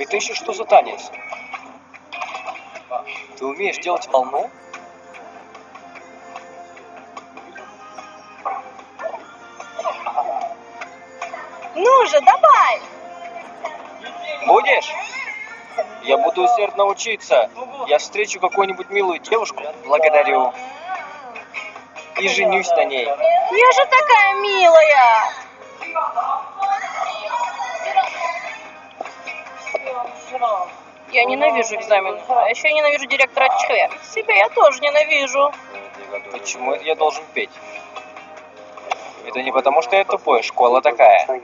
Это еще что за танец? Ты умеешь делать волну? Ну же, давай! Будешь? Я буду усердно учиться. Я встречу какую-нибудь милую девушку. Благодарю. И женюсь на ней. Я же такая милая! Я ненавижу экзамены. А еще я ненавижу директора Че. Себя я тоже ненавижу. Почему я должен петь? Это не потому, что я тупой, школа такая.